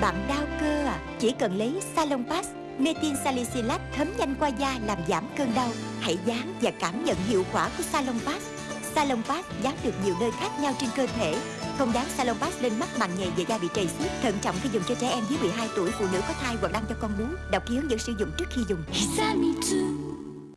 Bạn đau cơ à? Chỉ cần lấy Salon Pass Metin salicylate thấm nhanh qua da làm giảm cơn đau. Hãy dán và cảm nhận hiệu quả của Salon Pass. Salon Pass dán được nhiều nơi khác nhau trên cơ thể. Không dán Salon Pass lên mắt màng nhầy và da bị trầy xước. Thận trọng khi dùng cho trẻ em dưới 12 tuổi, Phụ nữ có thai hoặc đang cho con bú. Đọc ký hướng dẫn sử dụng trước khi dùng.